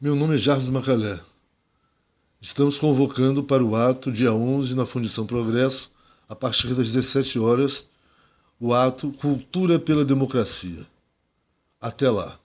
Meu nome é Jarvis Macalé. Estamos convocando para o ato dia 11 na Fundição Progresso, a partir das 17 horas, o ato Cultura pela Democracia. Até lá.